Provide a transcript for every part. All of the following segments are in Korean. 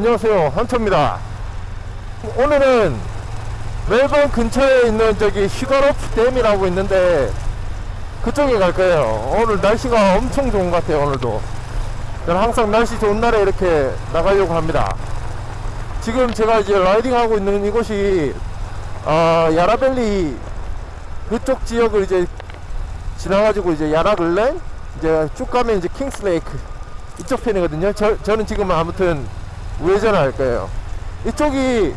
안녕하세요. 한초입니다. 오늘은 멜번 근처에 있는 저기 슈가로프 댐이라고 있는데 그쪽에 갈 거예요. 오늘 날씨가 엄청 좋은 것 같아요 오늘도. 항상 날씨 좋은 날에 이렇게 나가려고 합니다. 지금 제가 이제 riding 하고 있는 이곳이 어, 야라벨리 그쪽 지역을 이제 지나가지고 이제 야라글렌 이제 쭉 가면 이제 킹스레이크 이쪽 편이거든요. 저, 저는 지금 아무튼 할 거예요. 이쪽이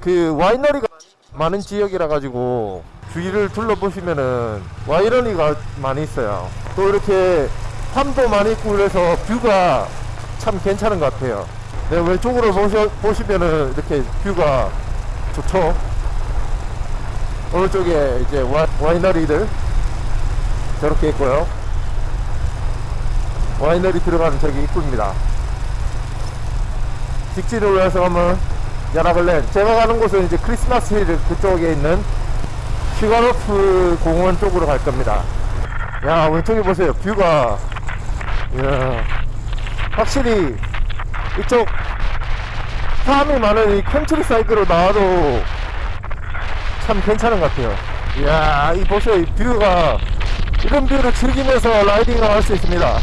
그 와이너리가 많은 지역이라 가지고 주위를 둘러보시면은 와이너리가 많이 있어요. 또 이렇게 함도 많이 있고 그래서 뷰가 참 괜찮은 것 같아요. 네, 왼쪽으로 보시, 보시면은 이렇게 뷰가 좋죠? 오른쪽에 이제 와, 와이너리들 저렇게 있고요. 와이너리 들어가는 저기 입구입니다 직진으로 해서 가면 야라글렌 제가 가는 곳은 이제 크리스마스 힐 그쪽에 있는 슈가로프 공원 쪽으로 갈 겁니다. 야 왼쪽에 보세요. view가. 이야, 확실히 이쪽 사람이 많은 이 countryside로 나와도 참 괜찮은 것 같아요. 이야 이 보세요. 이 view가 이런 view를 즐기면서 riding을 할 수 있습니다.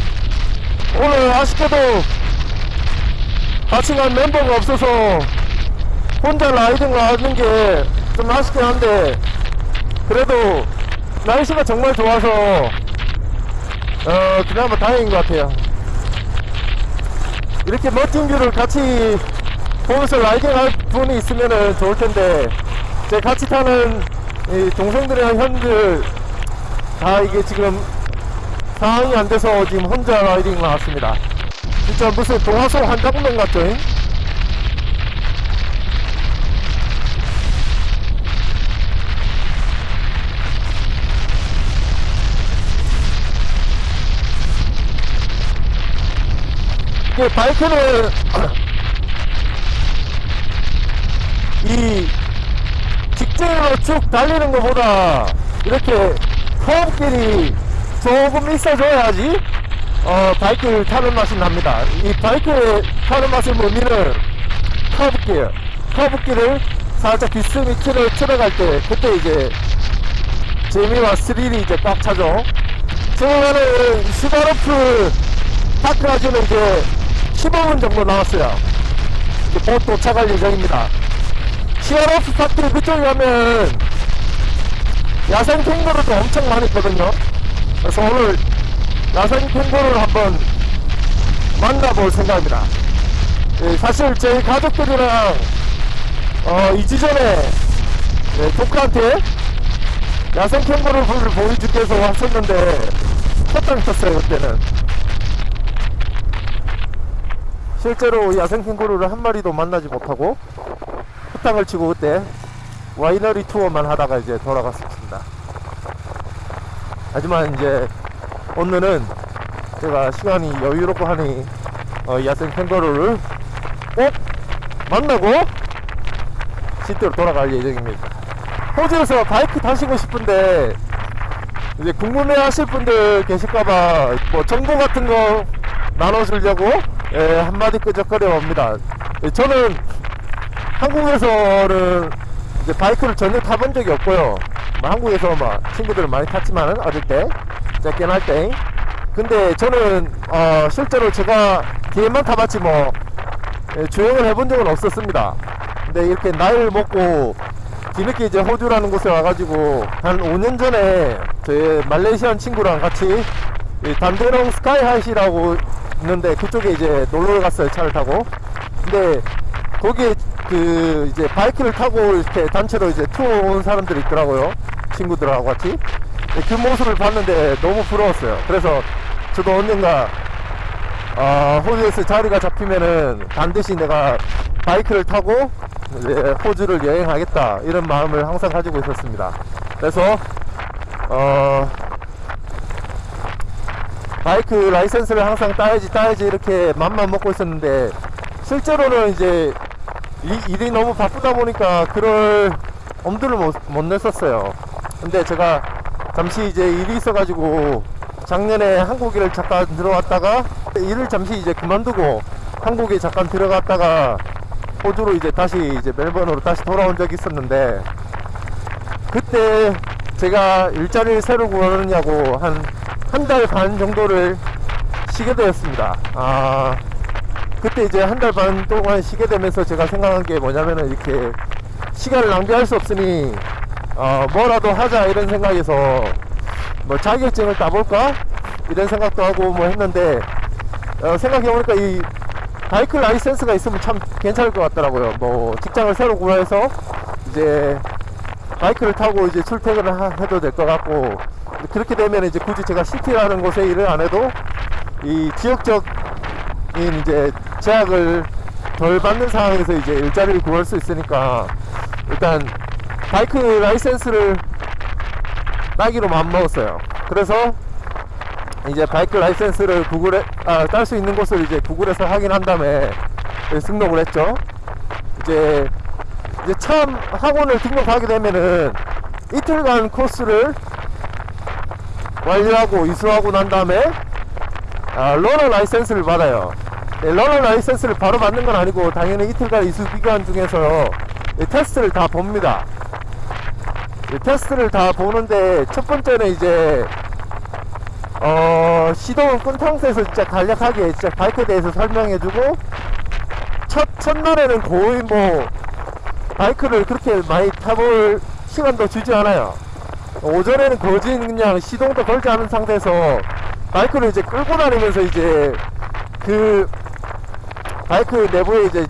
오늘 아쉽게도 같이 간 멤버가 없어서 혼자 riding을 하는 게 좀 아쉽긴 한데 그래도 날씨가 정말 좋아서 어 그나마 다행인 것 같아요. 이렇게 멋진 view를 같이 보면서 라이딩 할 분이 있으면 좋을 텐데 제 같이 타는 이 동생들이랑 형들 다 이게 지금 상황이 안 돼서 지금 혼자 라이딩 나왔습니다 진짜 무슨 동화 속 한 장면 같죠? 잉? 이게 바이크는 이 직진으로 쭉 달리는 것보다 이렇게 커브길이 조금 있어줘야지 어, 바이크를 타는 맛이 납니다. 이 바이크 타는 맛의 의미는 커브길, 커브길을 살짝 비스미키를 들어갈 때 그때 이제 재미와 스릴이 이제 꽉 차죠. 지금은 슈가로프 파크까지는 이제 15분 정도 나왔어요. 이제 곧 도착할 예정입니다. 슈가로프 파크 그쪽에 가면 야생 캥거루도 엄청 많이 있거든요. 그래서 오늘 야생 캥거루를 한번 만나볼 생각입니다. 예, 사실 저희 가족들이랑 어, 2주 전에 예, 조카한테 야생 캥거루를 보여주기 위해서 왔었는데 헛땅 쳤어요 그때는 실제로 야생 캥거루를 한 마리도 만나지 못하고 헛땅을 치고 그때 와이너리 투어만 하다가 이제 돌아갔습니다 하지만 이제 오늘은 제가 시간이 여유롭고 하니 어, 야생 캥거루를 꼭 만나고 시대로 돌아갈 예정입니다. 호주에서 바이크 타시고 싶은데 이제 궁금해 하실 분들 계실까봐 뭐 정보 같은 거 나눠주려고 예, 한마디 끄적거려 봅니다. 예, 저는 한국에서는 이제 바이크를 전혀 타본 적이 없고요. 뭐 한국에서 막 친구들을 많이 탔지만은 어릴 때 짧게 할 때. 근데 저는 어 실제로 제가 뒤에만 타봤지 뭐 예, 주행을 해본 적은 없었습니다. 근데 이렇게 나이를 먹고 뒤늦게 이제 호주라는 곳에 와가지고 한 5년 전에 저희 말레이시안 친구랑 같이 이 단데롱 스카이하이시라고 있는데 그쪽에 이제 놀러 갔어요 차를 타고. 근데 거기에 그 이제 바이크를 타고 이렇게 단체로 이제 투어 온 사람들이 있더라고요. 친구들하고 같이 그 모습을 봤는데 너무 부러웠어요. 그래서 저도 언젠가 어, 호주에서 자리가 잡히면은 반드시 내가 바이크를 타고 이제 호주를 여행하겠다. 이런 마음을 항상 가지고 있었습니다. 그래서 어 바이크 라이센스를 항상 따야지 따야지 이렇게 맘만 먹고 있었는데 실제로는 이제 이, 일이 너무 바쁘다 보니까 그럴 엄두를 못, 못 냈었어요. 근데 제가 잠시 이제 일이 있어가지고 작년에 한국에 잠깐 들어왔다가 일을 잠시 이제 그만두고 한국에 잠깐 들어갔다가 호주로 이제 다시 이제 멜번으로 다시 돌아온 적이 있었는데 그때 제가 일자리를 새로 구하느냐고 한 한 달 반 정도를 쉬게 되었습니다. 아 그때 이제 한 달 반 동안 쉬게 되면서 제가 생각한 게 뭐냐면은 이렇게 시간을 낭비할 수 없으니 어 뭐라도 하자 이런 생각에서 뭐 자격증을 따볼까 이런 생각도 하고 뭐 했는데 어 생각해보니까 이 바이크 라이센스가 있으면 참 괜찮을 것 같더라고요. 뭐 직장을 새로 구해서 이제 바이크를 타고 이제 출퇴근을 하- 해도 될 것 같고 그렇게 되면 이제 굳이 제가 시티라는 곳에 일을 안 해도 이 지역적인 이제 제약을 덜 받는 상황에서 이제 일자리를 구할 수 있으니까 일단 bike license를 따기로 마음먹었어요. 그래서 이제 bike license를 구글에 아, 딸 수 있는 곳을 이제 구글에서 확인한 다음에 등록을 했죠. 이제 이제 처음 학원을 등록하게 되면은 이틀간 코스를 완료하고 이수하고 난 다음에 아, learner license를 받아요. 네, learner license를 바로 받는 건 아니고 당연히 이틀간 이수 기간 중에서 이 테스트를 다 봅니다. 이 테스트를 다 보는데 첫 번째는 이제 어 시동을 끈 상태에서 진짜 간략하게 진짜 bike에 대해서 설명해주고 첫 첫날에는 거의 뭐 bike를 그렇게 많이 타볼 시간도 주지 않아요. 오전에는 거진 그냥 시동도 걸지 않은 상태에서 바이크를 이제 끌고 다니면서 이제 그 바이크 내부에 이제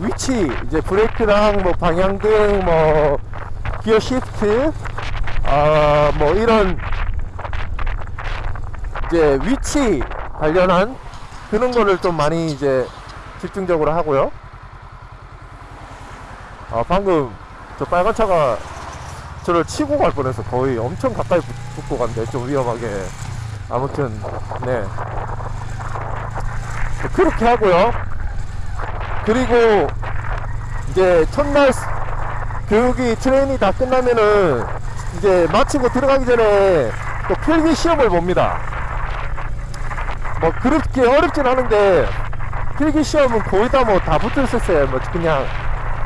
위치 이제 브레이크랑 뭐 방향등 뭐 기어 시프트. 아뭐 이런 이제 위치 관련한 그런 거를 좀 많이 이제 집중적으로 하고요. 아 방금 저 빨간 차가 저를 치고 갈 뻔해서 거의 엄청 가까이 붙- 붙고 간대 좀 위험하게. 아무튼 네. 그렇게 하고요. 그리고 이제 첫날 스- 교육이 트레이닝 다 끝나면은 이제 마치고 들어가기 전에 또 필기 시험을 봅니다 뭐 그렇게 어렵진 않은데 필기 시험은 거의 다 뭐 다 붙어 있었어요 뭐 그냥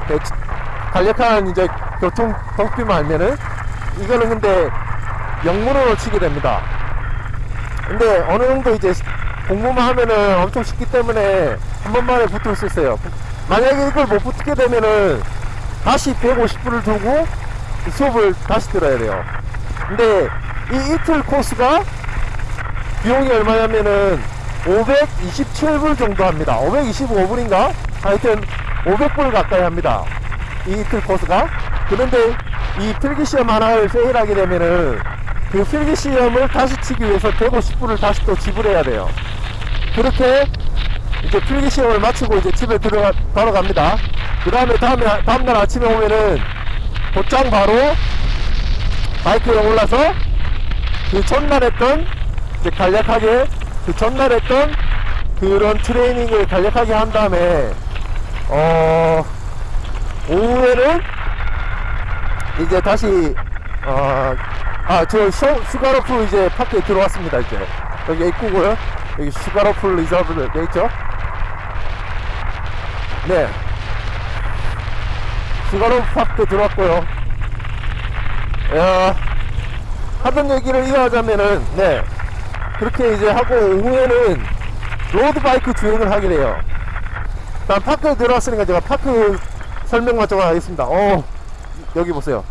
그 간략한 이제 교통 덕비만 알면은 이거는 근데 영문으로 치게 됩니다. 근데 어느 정도 이제 공부만 하면은 엄청 쉽기 때문에 한 번만에 붙을 수 있어요. 만약에 이걸 못 붙게 되면은 다시 150분을 두고 수업을 다시 들어야 돼요. 근데 이 이틀 코스가 비용이 얼마냐면은 527불 정도 합니다. 525불인가? 하여튼 500불 가까이 합니다. 이 이틀 코스가. 그런데 이 필기시험 하나를 페일하게 되면은 그 필기시험을 다시 치기 위해서 150불을 다시 또 지불해야 돼요. 그렇게 이제 필기시험을 마치고 이제 집에 들어가, 바로 갑니다. 그 다음에 다음날 아침에 오면은 곧장 바로 바이크에 올라서 그 전날 했던 이제 간략하게 그 전날 했던 그런 트레이닝을 간략하게 한 다음에 어 오후에는 이제 다시 어아저 슈가로프 이제 park에 들어왔습니다 이제. 여기 입구고요. 여기 슈가로프 reserve 돼 있죠? 네 슈가로프 park 들어왔고요. 야 하던 얘기를 이어하자면은 네. 그렇게 이제 하고 오후에는 로드바이크 주행을 하게 돼요. 일단 park에 들어왔으니까 제가 park 설명만 좀 하겠습니다. 어 여기 보세요.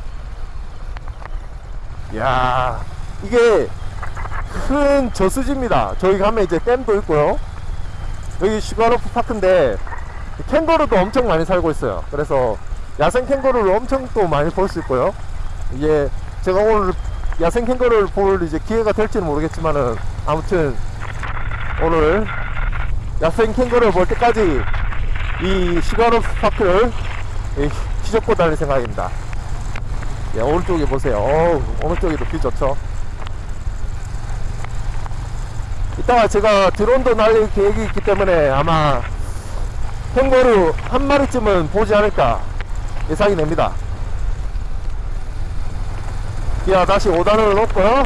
야 이게 큰 저수지입니다. 저기 가면 이제 댐도 있고요. 여기 슈가로프 park인데 캥거루도 엄청 많이 살고 있어요. 그래서 야생 캥거루를 엄청 또 많이 볼 수 있고요. 이게 제가 오늘 야생 캥거루를 볼 이제 기회가 될지는 모르겠지만은 아무튼 오늘 야생 캥거루를 볼 때까지 이 슈가로프 park를 이, 휘젓고 다닐 생각입니다. 예, 오른쪽에 보세요. 어우, 오른쪽에도 view 좋죠? 이따가 제가 드론도 날릴 계획이 있기 때문에 아마 캥거루 한 마리쯤은 보지 않을까 예상이 됩니다. 기아 다시 5단을 놓고요.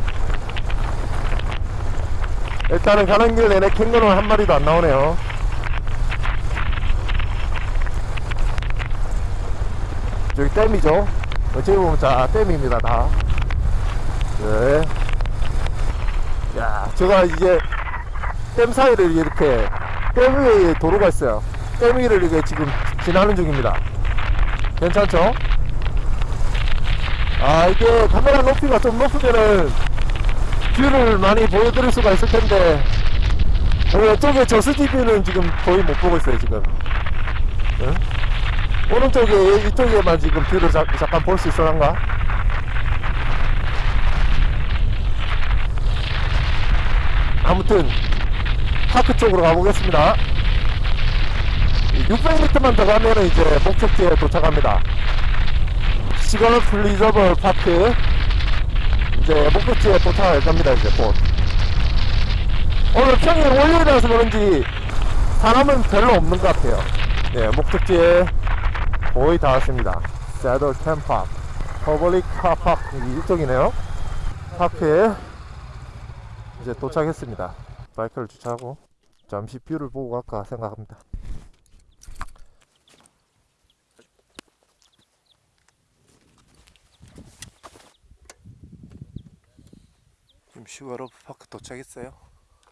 일단은 가는 길 내내 캥거루 한 마리도 안 나오네요. 저기 댐이죠? 어찌 보면 자 댐입니다 다. 네. 야 제가 이제 댐 사이를 이렇게 댐 위에 도로가 있어요. 댐 위를 이게 지금 지나는 중입니다. 괜찮죠? 아 이게 카메라 높이가 좀 높으면은 view를 많이 보여드릴 수가 있을 텐데 어, 이쪽에 저수지 view는 지금 거의 못 보고 있어요 지금 응? 오른쪽에 이쪽에만 지금 view를 자, 잠깐 볼 수 있어란가? 아무튼 park 쪽으로 가보겠습니다 600m만 더 가면은 이제 목적지에 도착합니다. 시거널 리저버 파크. 이제 목적지에 도착할 겁니다 이제 곧. 오늘 평일 월요일이라서 그런지 사람은 별로 없는 것 같아요. 네 목적지에 거의 다 왔습니다. saddle dam public car park 이쪽이네요. park에 이제 도착했습니다. 바이크를 주차하고 잠시 view를 보고 갈까 생각합니다 지금 슈가로프 park 도착했어요.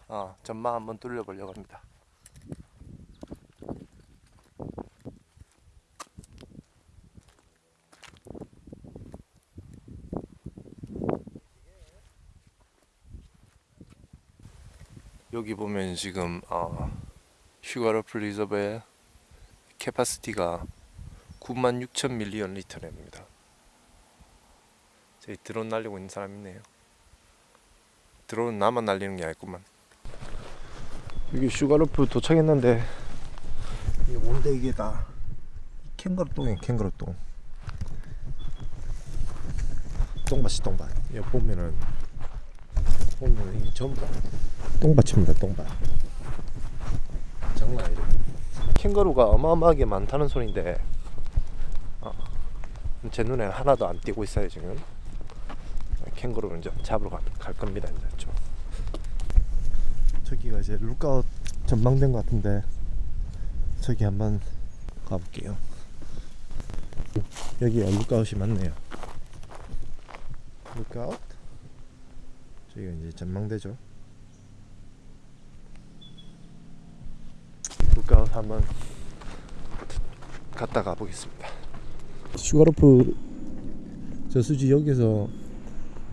어, 전망 한번 돌려보려고 합니다. 여기 보면 지금 어, 슈가로프 reservoir의 capacity가 96,000million 리터입니다. 저기 드론 날리고 있는 사람 있네요 드론은 나만 날리는 게 아니구만. 여기 슈가로프 도착했는데. 이게 뭔데 이게 다. 캥거루 똥이에요 캥거루 똥. 똥밭이 똥밭. 여기 보면은 보면 이게 전부 다 똥밭입니다 똥밭. 장난 아니죠 캥거루가 어마어마하게 많다는 소리인데 어, 제 눈에 하나도 안 띄고 있어요 지금 캥거루를 이제 잡으러 가, 갈 겁니다 이제 좀. 저기가 이제 lookout 전망대인 것 같은데 저기 한번 가볼게요. 여기가 lookout이 맞네요. lookout? 저기가 이제 전망대죠. lookout 한번 갔다 가보겠습니다. 슈가로프 저수지 여기서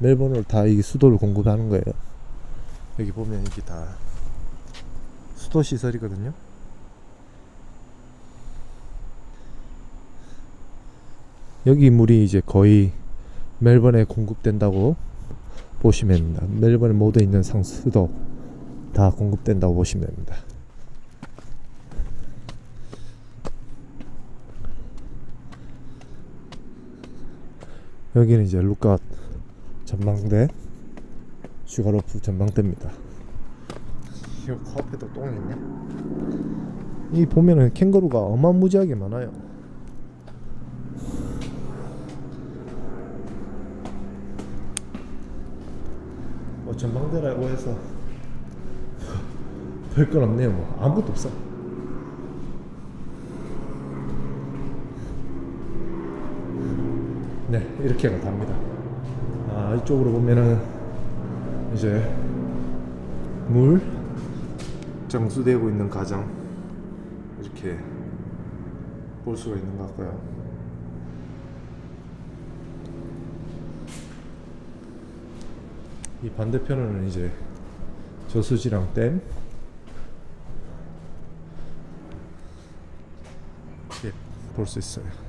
멜번을 다이 수도를 공급하는 거예요. 여기 보면 이게 다 수도 시설이거든요. 여기 물이 이제 거의 멜번에 공급된다고 보시면 됩니다. 멜번에 모두 있는 상수도 다 공급된다고 보시면 됩니다. 여기는 이제 lookout 전망대 슈가로프 전망대입니다. 이 코앞에도 똥이 있네? 이 보면은 캥거루가 어마무지하게 많아요. 뭐 전망대라고 해서 별건 없네요 뭐. 아무것도 없어. 네 이렇게가 답니다 아 이쪽으로 보면은 이제 물 정수되고 있는 가정 이렇게 볼 수가 있는 것 같고요. 이 반대편은 이제 저수지랑 댐. 이렇게 볼 수 있어요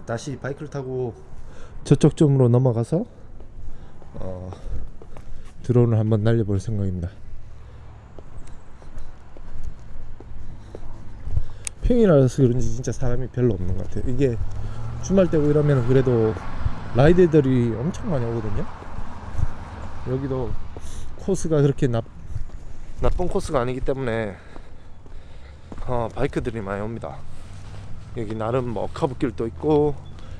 다시 바이크를 타고 저쪽 점으로 넘어가서 어, 드론을 한번 날려볼 생각입니다. 평일이라서 그런지 진짜 사람이 별로 없는 것 같아요. 이게 주말 때고 이러면 그래도 라이드들이 엄청 많이 오거든요. 여기도 코스가 그렇게 나, 나쁜 코스가 아니기 때문에 어, 바이크들이 많이 옵니다. 여기 나름 뭐 커브길도 있고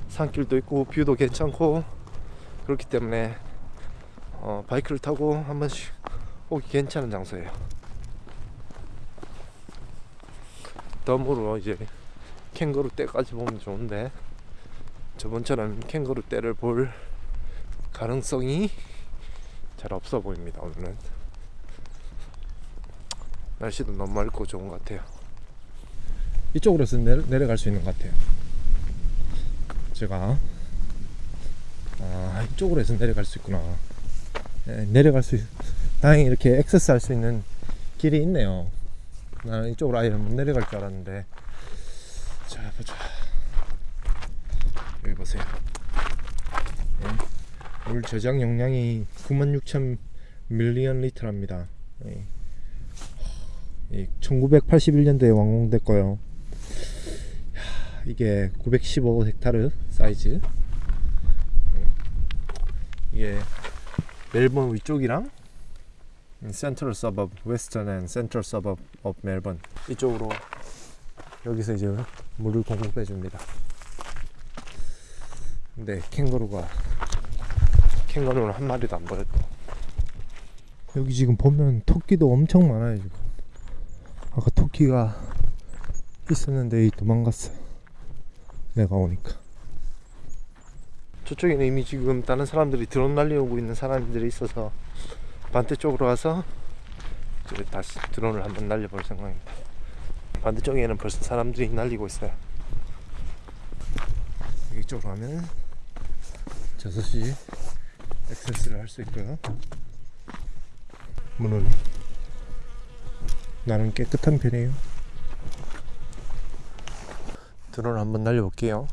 산길도 있고 view도 괜찮고 그렇기 때문에 어, 바이크를 타고 한 번씩 오기 괜찮은 장소예요. 덤으로 이제 캥거루 떼까지 보면 좋은데 저번처럼 캥거루 떼를 볼 가능성이 잘 없어 보입니다 오늘은 날씨도 너무 맑고 좋은 것 같아요 이쪽으로 해서 내려, 내려 갈 수 있는 것 같아요. 제가. 아 이쪽으로 해서 내려갈 수 있구나. 네, 내려갈 수 있... 다행히 이렇게 액세스 할 수 있는 길이 있네요. 나는 이쪽으로 아예 못 내려갈 줄 알았는데. 자 보자. 여기 보세요. 네. 물 저장 용량이 96,000 million 리터랍니다. 네. 이 1981년도에 완공됐고요. 야, 이게 915 헥타르 사이즈. 네. 이게 멜번 위쪽이랑 central suburb western and central suburb of 멜번. 이쪽으로 여기서 이제 물을 공급해 줍니다. 근데 캥거루가 캥거루는 한 마리도 안 보였고. 여기 지금 보면 토끼도 엄청 많아요 지금. 아까 토끼가 있었는데 도망갔어 내가 오니까. 저쪽에는 이미 지금 다른 사람들이 드론 날려오고 있는 사람들이 있어서 반대 쪽으로 가서 이제 다시 드론을 한번 날려볼 생각입니다. 반대쪽에는 벌써 사람들이 날리고 있어요. 이쪽으로 가면 6시 액세스를 할 수 있고요. 문은 나는 깨끗한 편이에요 드론 한번 날려볼게요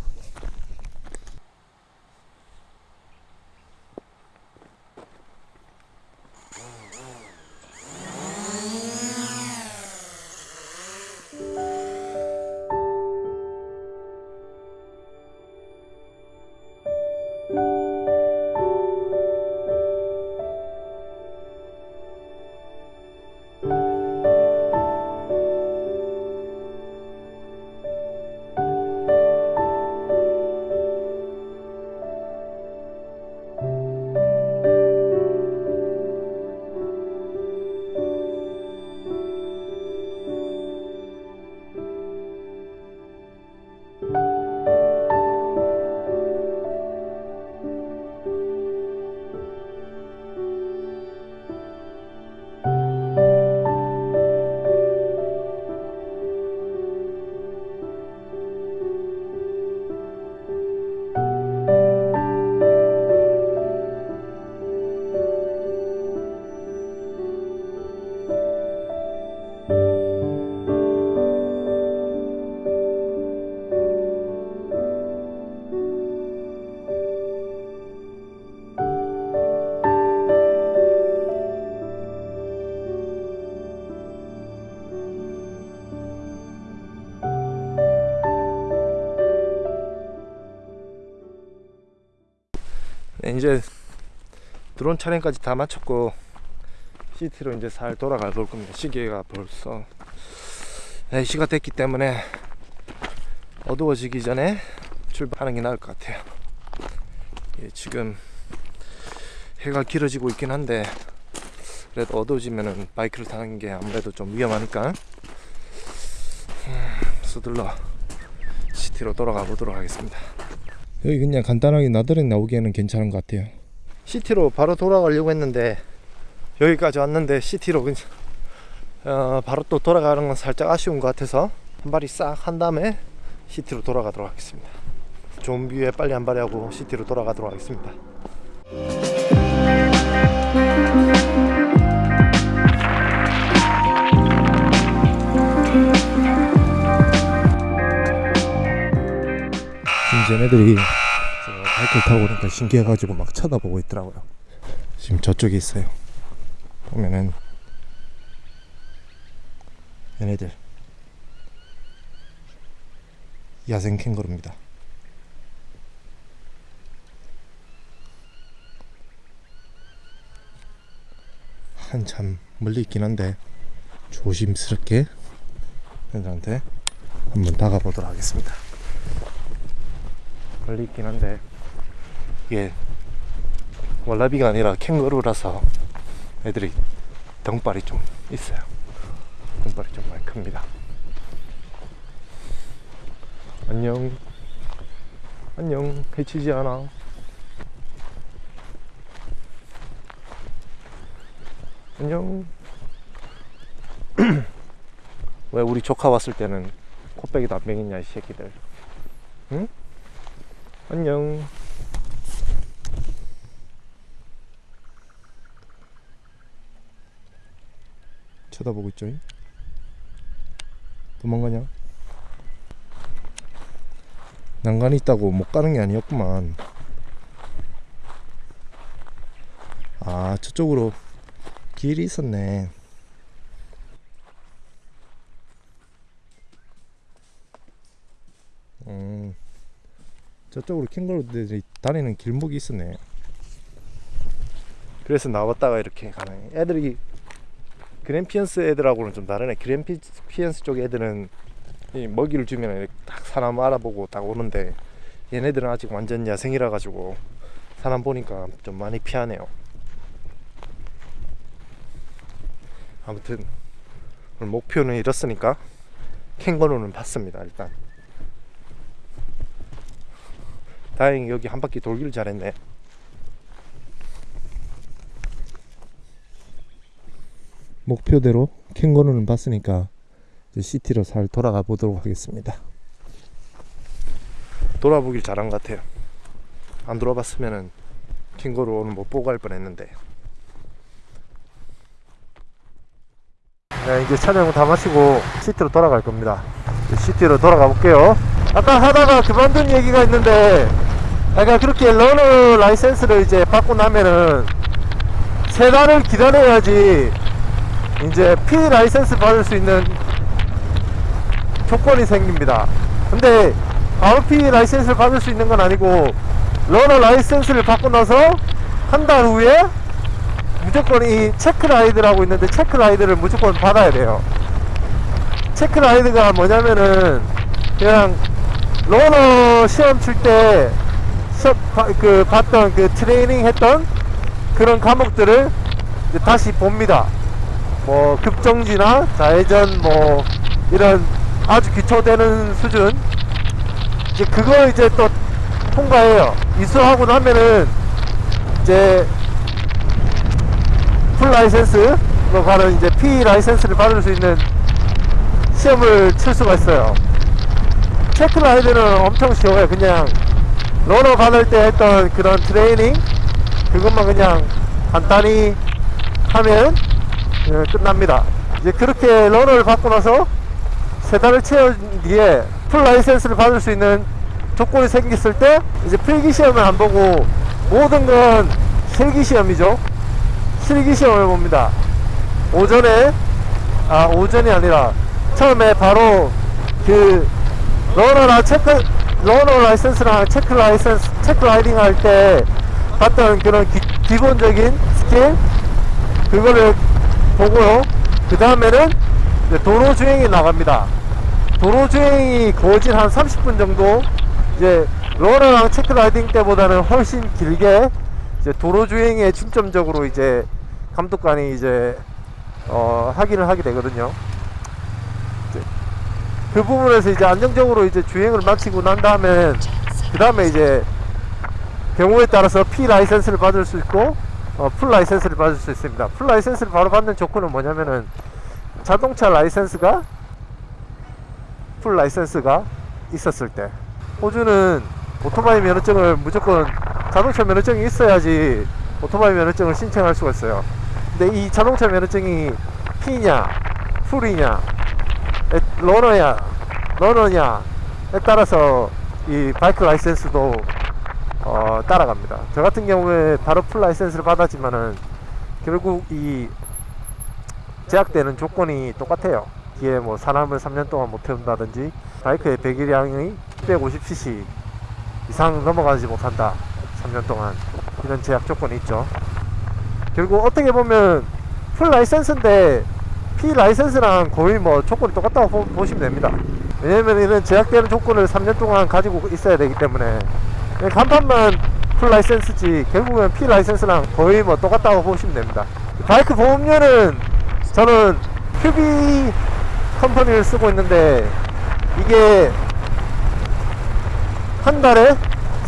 이제 드론 촬영까지 다 마쳤고 시티로 이제 살 돌아가 볼 겁니다. 시계가 벌써 4시가 됐기 때문에 어두워지기 전에 출발하는 게 나을 것 같아요. 예, 지금 해가 길어지고 있긴 한데 그래도 어두워지면은 바이크를 타는 게 아무래도 좀 위험하니까 음, 서둘러 city로 돌아가 보도록 하겠습니다. 여기 그냥 간단하게 나들이 나오기에는 괜찮은 것 같아요. city로 바로 돌아가려고 했는데 여기까지 왔는데 city로 그냥 어, 바로 또 돌아가는 건 살짝 아쉬운 것 같아서 한 바리 싹 한 다음에 city로 돌아가도록 하겠습니다. view에 빨리 한 바리 하고 city로 돌아가도록 하겠습니다. 쟤네들이 바이크를 타고 오니까 신기해가지고 막 쳐다보고 있더라고요. 지금 저쪽에 있어요. 보면은 얘네들 야생 캥거루입니다. 한참 멀리 있긴 한데 조심스럽게 얘들한테 한번 다가보도록 하겠습니다. 멀리 있긴 한데. 이게 월라비가 아니라 캥거루라서 애들이 덩발이 좀 있어요. 덩발이 좀 많이 큽니다. 안녕. 안녕. 해치지 않아. 안녕. 왜 우리 조카 왔을 때는 코빼기도 안 먹였냐 이 새끼들. 응? 안녕. 쳐다보고 있죠 도망가냐? 난간이 있다고 못 가는 게 아니었구만. 아 저쪽으로 길이 있었네 저쪽으로 캥거루들이 다니는 길목이 있었네. 그래서 나왔다가 이렇게 가네. 애들이 그랜피언스 애들하고는 좀 다르네. 그랜피언스 쪽 애들은 이 먹이를 주면 딱 사람 알아보고 딱 오는데 얘네들은 아직 완전 야생이라 가지고 사람 보니까 좀 많이 피하네요. 아무튼 오늘 목표는 이렇으니까 캥거루는 봤습니다 일단 다행히 여기 한 바퀴 돌기를 잘했네 목표대로 캥거루는 봤으니까 city로 잘 돌아가 보도록 하겠습니다 돌아보길 잘한 것 같아요 안 돌아봤으면은 캥거루 오늘 못 보고 갈 뻔했는데 네, 이제 촬영 다 마치고 city로 돌아갈 겁니다. city로 돌아가 볼게요. 아까 하다가 그만둔 얘기가 있는데, 아까 그렇게 learner license를 이제 받고 나면은 세 달을 기다려야지 이제 P license 받을 수 있는 조건이 생깁니다. 근데 바로 P 라이센스를 받을 수 있는 건 아니고 learner license를 받고 나서 한 달 후에 무조건 이 check ride라고 있는데 check ride를 무조건 받아야 돼요. check ride가 뭐냐면은 그냥 learner 시험 칠때그 봤던 그 트레이닝 했던 그런 과목들을 다시 봅니다. 뭐 급정지나 좌회전 뭐 이런 아주 기초되는 수준 이제 그거 이제 또 통과해요. 이수하고 나면은 이제 full license 뭐 바로 이제 P 라이센스를 받을 수 있는 시험을 칠 수가 있어요. check ride는 엄청 쉬워요. 그냥 learner 받을 때 했던 그런 트레이닝 그것만 그냥 간단히 하면 예, 끝납니다. 이제 그렇게 learner를 받고 나서 세 달을 채운 뒤에 full license를 받을 수 있는 조건이 생겼을 때 이제 필기 시험을 안 보고 모든 건 실기 시험이죠. 실기 시험을 봅니다. 오전에 아 오전이 아니라 처음에 바로 그 learner나 check learner license랑 check license check riding 할 때 봤던 그런 기, 본적인 스킬 그거를 보고요. 그 다음에는 도로 주행이 나갑니다. 도로 주행이 거진 한 30분 정도 이제 learner랑 check riding 때보다는 훨씬 길게 이제 도로 주행에 중점적으로 이제 감독관이 이제 어, 확인을 하게 되거든요. 그 부분에서 이제 안정적으로 이제 주행을 마치고 난 다음에 그 다음에 이제 경우에 따라서 P 라이센스를 받을 수 있고 어, full license를 받을 수 있습니다. full license를 바로 받는 조건은 뭐냐면은 자동차 license가 full license가 있었을 때 호주는 오토바이 면허증을 무조건 자동차 면허증이 있어야지 오토바이 면허증을 신청할 수가 있어요. 근데 이 자동차 면허증이 P냐, full이냐, 에, learner냐, learner냐 에 따라서 이 바이크 license도 어, 따라갑니다. 저 같은 경우에 바로 full license를 받았지만은 결국 이 제약되는 조건이 똑같아요. 뒤에 뭐 사람을 3년 동안 못 태운다든지 바이크의 배기량이 150cc 이상 넘어가지 못한다. 3년 동안 이런 제약 조건이 있죠. 결국 어떻게 보면 풀 라이센스인데 P 라이센스랑 거의 뭐 조건이 똑같다고 보, 보시면 됩니다. 왜냐면 이런 제약되는 조건을 3년 동안 가지고 있어야 되기 때문에 그냥 간판만 full license지 결국은 P 라이센스랑 거의 뭐 똑같다고 보시면 됩니다. 바이크 보험료는 저는 QBE company를 쓰고 있는데 이게 한 달에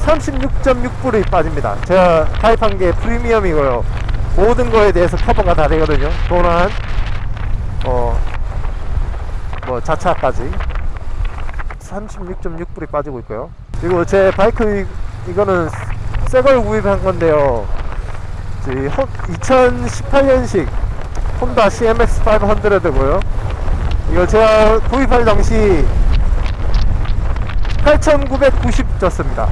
36.6불이 빠집니다. 제가 가입한 게 프리미엄이고요. 모든 거에 대해서 커버가 다 되거든요. 어, 뭐 자차까지 36.6불이 빠지고 있고요. 그리고 제 바이크 이, 이거는 새 걸 구입한 건데요. 2018년식 혼다 CMX 500고요. 이거 제가 구입할 당시 8,990 줬습니다.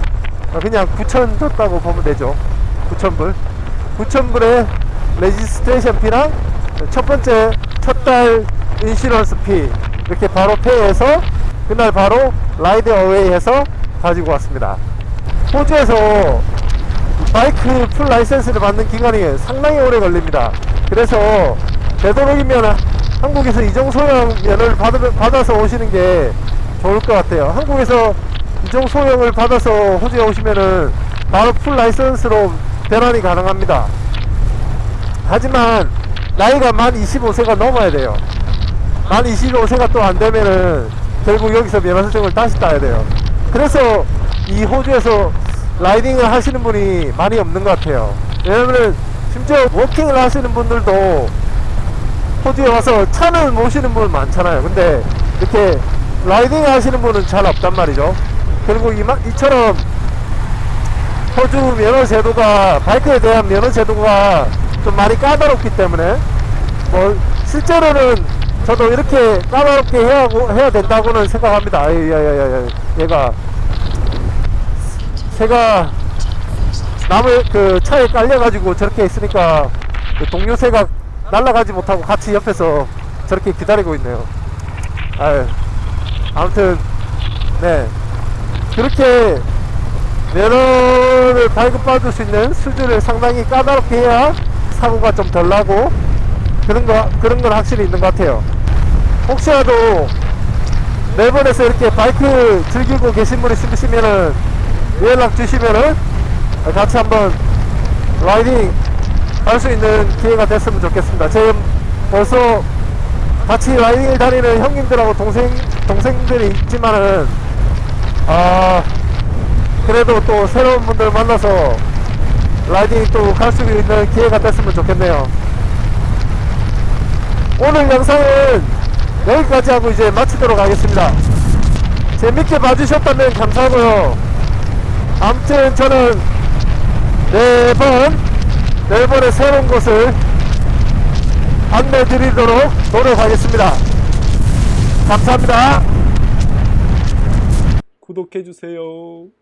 그냥 9,000 줬다고 보면 되죠. 9,000불. 9,000불에 registration fee랑 첫 번째 첫 달 insurance fee 이렇게 바로 pay해서 그날 바로 ride away 해서 가지고 왔습니다. 호주에서 바이크 full license를 받는 기간이 상당히 오래 걸립니다. 그래서 되도록이면 한국에서 이종 소형 면을 받아서 오시는 게 좋을 것 같아요. 한국에서 이종 소형을 받아서 호주에 오시면은 바로 full license로 변환이 가능합니다. 하지만 나이가 만 25세가 넘어야 돼요. 만 25세가 또 안 되면은 결국 여기서 면허증을 다시 따야 돼요. 그래서 이 호주에서 라이딩을 하시는 분이 많이 없는 것 같아요. 왜냐면은 심지어 워킹을 하시는 분들도 호주에 와서 차는 모시는 분 많잖아요. 근데 이렇게 라이딩 하시는 분은 잘 없단 말이죠. 그리고 이마, 이처럼 호주 면허 제도가 바이크에 대한 면허 제도가 좀 많이 까다롭기 때문에 뭐 실제로는 저도 이렇게 까다롭게 해야, 해야 된다고는 생각합니다. 아이, 야, 야, 야, 야, 얘가 새가 나무 그 차에 깔려가지고 저렇게 있으니까 그 동료 새가 날아가지 못하고 같이 옆에서 저렇게 기다리고 있네요. 아유, 아무튼 네 그렇게 면허를 발급받을 수 있는 수준을 상당히 까다롭게 해야 사고가 좀 덜 나고 그런 거 그런 건 확실히 있는 것 같아요. 혹시라도 멜번에서 이렇게 바이크 즐기고 계신 분이 있으시면은 연락 주시면은 같이 한번 라이딩 할 수 있는 기회가 됐으면 좋겠습니다. 지금 벌써 같이 라이딩을 다니는 형님들하고 동생 동생들이 있지만은 아 그래도 또 새로운 분들 만나서 라이딩 또 갈 수 있는 기회가 됐으면 좋겠네요. 오늘 영상은 여기까지 하고 이제 마치도록 하겠습니다. 재밌게 봐주셨다면 감사하고요. 아무튼 저는 매번 매번의 새로운 곳을 안내 드리도록 노력하겠습니다. 감사합니다. 구독해주세요.